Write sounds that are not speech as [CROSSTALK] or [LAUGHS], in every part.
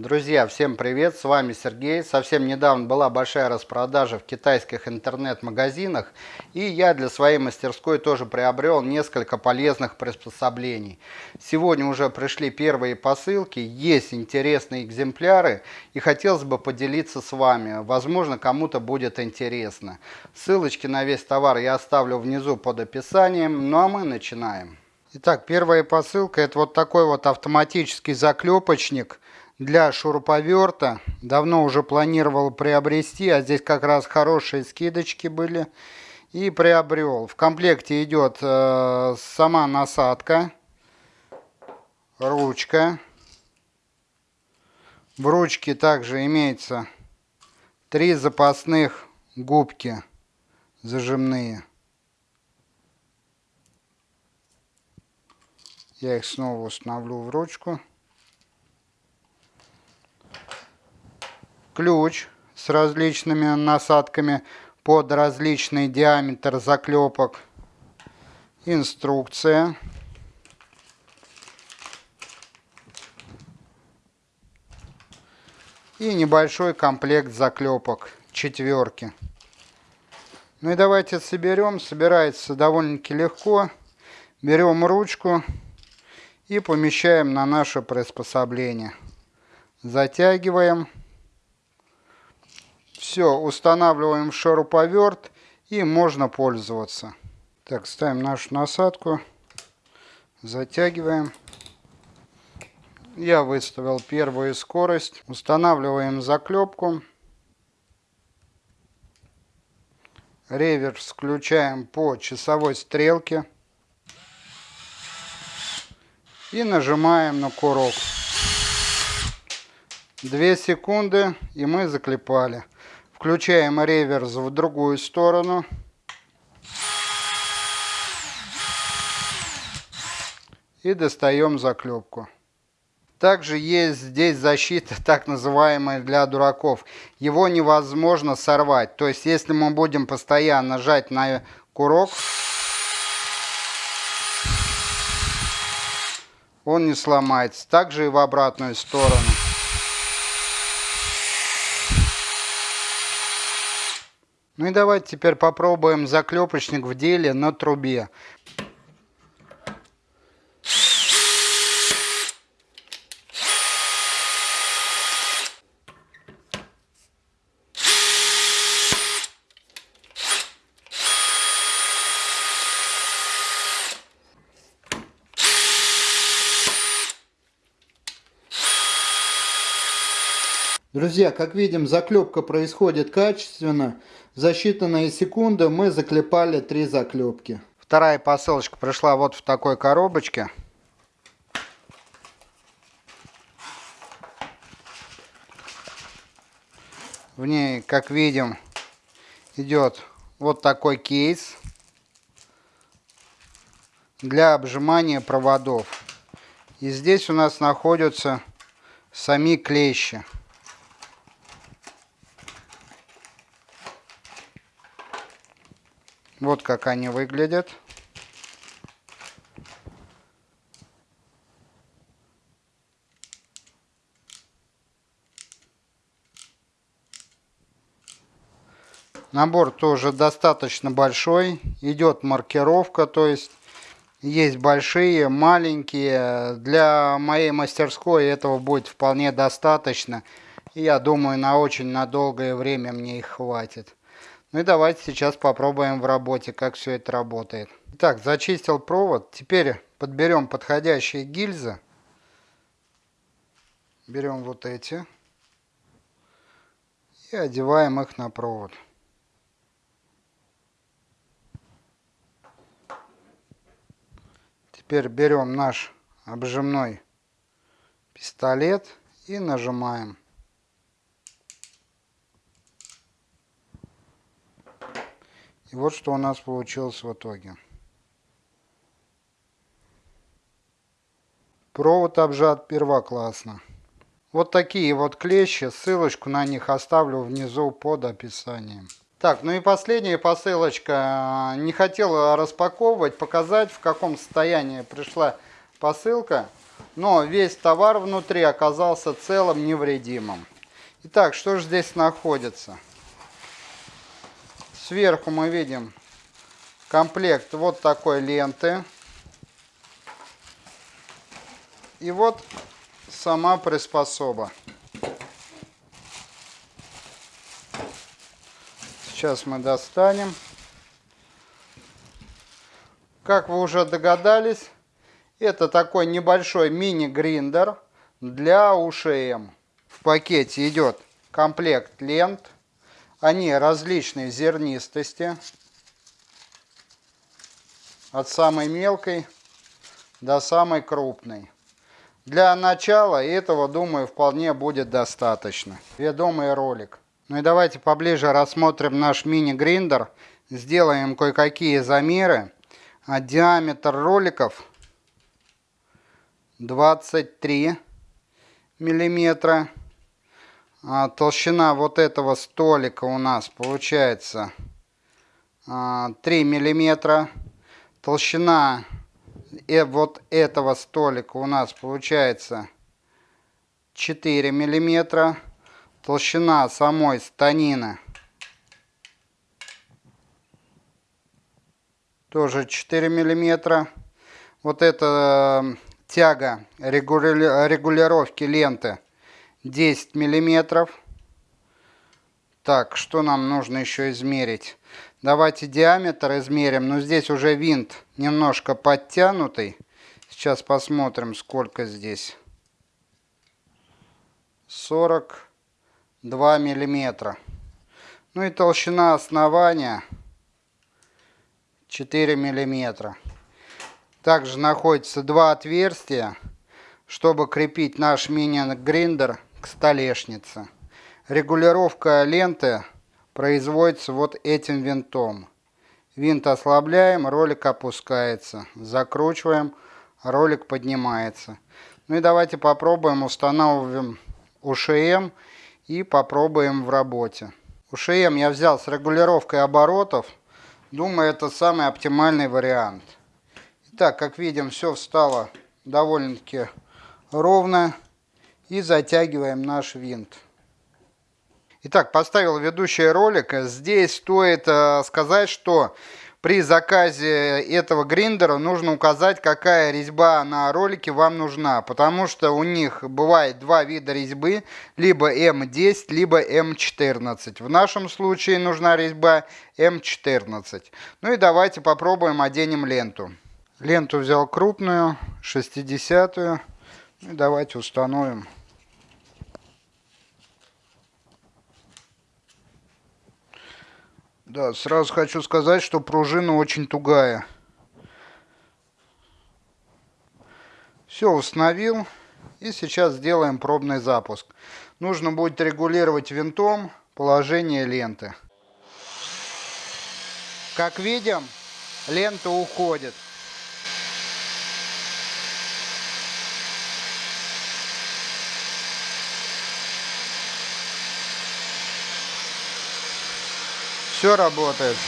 Друзья, всем привет, с вами Сергей. Совсем недавно была большая распродажа в китайских интернет-магазинах, и я для своей мастерской тоже приобрел несколько полезных приспособлений. Сегодня уже пришли первые посылки, есть интересные экземпляры, и хотелось бы поделиться с вами. Возможно, кому-то будет интересно. Ссылочки на весь товар я оставлю внизу под описанием, ну а мы начинаем. Итак, первая посылка это вот такой вот автоматический заклепочник – для шуруповерта. Давно уже планировал приобрести, а здесь как раз хорошие скидочки были. И приобрел. В комплекте идет э, сама насадка, ручка. В ручке также имеется три запасных губки зажимные. Я их снова установлю в ручку. Ключ с различными насадками под различный диаметр заклепок, инструкция, и небольшой комплект заклепок четверки. Ну и давайте соберем. Собирается довольно-таки легко. Берем ручку и помещаем на наше приспособление. Затягиваем. Все, устанавливаем шуруповерт и можно пользоваться. Так, ставим нашу насадку, затягиваем. Я выставил первую скорость. Устанавливаем заклепку. Реверс включаем по часовой стрелке. И нажимаем на курок. Две секунды и мы заклепали. Включаем реверс в другую сторону. И достаем заклепку. Также есть здесь защита, [LAUGHS] так называемая для дураков. Его невозможно сорвать. То есть, если мы будем постоянно нажать на курок, он не сломается. Также и в обратную сторону. Ну и давайте теперь попробуем заклепочник в деле на трубе. Друзья, как видим, заклепка происходит качественно. За считанные секунды мы заклепали три заклепки. Вторая посылочка пришла вот в такой коробочке. В ней, как видим, идет вот такой кейс для обжимания проводов. И здесь у нас находятся сами клещи. Вот как они выглядят. Набор тоже достаточно большой. Идет маркировка, то есть есть большие, маленькие. Для моей мастерской этого будет вполне достаточно. Я думаю, на очень на долгое время мне их хватит. Ну и давайте сейчас попробуем в работе, как все это работает. Итак, зачистил провод. Теперь подберем подходящие гильзы. Берем вот эти. И одеваем их на провод. Теперь берем наш обжимной пистолет и нажимаем. И вот что у нас получилось в итоге. Провод обжат первоклассно. Вот такие вот клещи, ссылочку на них оставлю внизу под описанием. Так, ну и последняя посылочка. Не хотел распаковывать, показать, в каком состоянии пришла посылка. но весь товар внутри оказался целым, невредимым. Итак, что же здесь находится? Сверху мы видим комплект вот такой ленты. И вот сама приспособа. Сейчас мы достанем. Как вы уже догадались, это такой небольшой мини-гриндер для УШМ. В пакете идет комплект лент. Они различной зернистости. От самой мелкой до самой крупной. Для начала этого, думаю, вполне будет достаточно. Ведомый ролик. Ну и давайте поближе рассмотрим наш мини-гриндер. Сделаем кое-какие замеры. А диаметр роликов 23 миллиметра. А толщина вот этого столика у нас получается 3 а, миллиметра. Толщина э, вот этого столика у нас получается 4 миллиметра толщина самой станины тоже 4 миллиметра. Вот эта э, тяга регулировки ленты 10 миллиметров. Так, что нам нужно еще измерить? Давайте диаметр измерим. Но здесь уже винт немножко подтянутый. Сейчас посмотрим, сколько здесь. 40 2 миллиметра. Ну и толщина основания 4 миллиметра. Также находится два отверстия, чтобы крепить наш мини-гриндер к столешнице. Регулировка ленты производится вот этим винтом. Винт ослабляем, ролик опускается. Закручиваем, ролик поднимается. Ну и давайте попробуем устанавливаем УШМ и попробуем в работе. УШМ я взял с регулировкой оборотов. Думаю, это самый оптимальный вариант. Итак, как видим, все встало довольно-таки ровно. И затягиваем наш винт. Итак, поставил ведущий ролик. Здесь стоит э, сказать, что при заказе этого гриндера нужно указать, какая резьба на ролике вам нужна, потому что у них бывает два вида резьбы, либо М10, либо М14. В нашем случае нужна резьба М14. Ну и давайте попробуем оденем ленту. Ленту взял крупную, 60-ю. Ну и давайте установим. Да, сразу хочу сказать, что пружина очень тугая. Все установил. И сейчас сделаем пробный запуск. Нужно будет регулировать винтом положение ленты. Как видим, лента уходит. Все работает.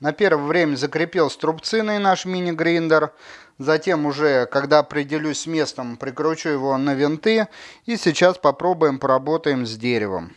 На первое время закрепил струбциной наш мини-гриндер. Затем уже, когда определюсь с местом, прикручу его на винты. И сейчас попробуем поработаем с деревом.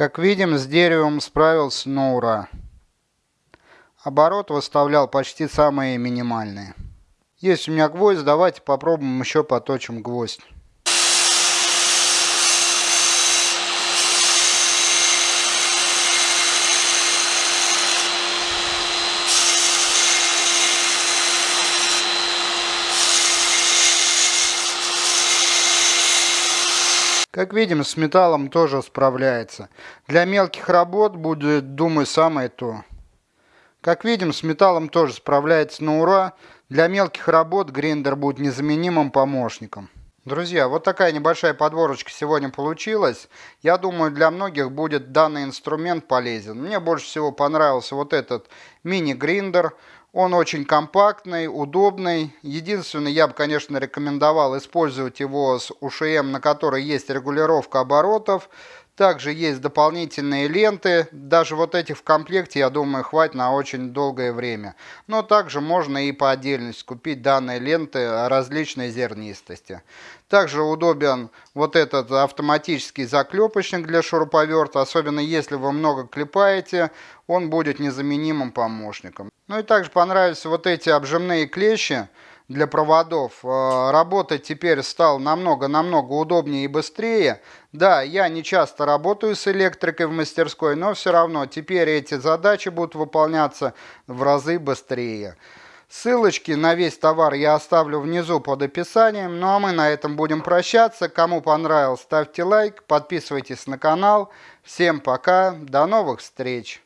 Как видим, с деревом справился на ура. Оборот выставлял почти самые минимальные. Есть у меня гвоздь, давайте попробуем еще поточим гвоздь. Как видим, с металлом тоже справляется. Для мелких работ будет, думаю, самое то. Как видим, с металлом тоже справляется на ура. Для мелких работ гриндер будет незаменимым помощником. Друзья, вот такая небольшая подворочка сегодня получилась. Я думаю, для многих будет данный инструмент полезен. Мне больше всего понравился вот этот мини-гриндер. Он очень компактный, удобный. Единственное, я бы, конечно, рекомендовал использовать его с УШМ, на которой есть регулировка оборотов. Также есть дополнительные ленты. Даже вот этих в комплекте, я думаю, хватит на очень долгое время. Но также можно и по отдельности купить данные ленты различной зернистости. Также удобен вот этот автоматический заклепочник для шуруповерта. Особенно если вы много клепаете, он будет незаменимым помощником. Ну и также понравились вот эти обжимные клещи для проводов. Э, работать теперь стал намного-намного удобнее и быстрее. Да, я не часто работаю с электрикой в мастерской, но все равно теперь эти задачи будут выполняться в разы быстрее. Ссылочки на весь товар я оставлю внизу под описанием. Ну а мы на этом будем прощаться. Кому понравилось, ставьте лайк, подписывайтесь на канал. Всем пока, до новых встреч!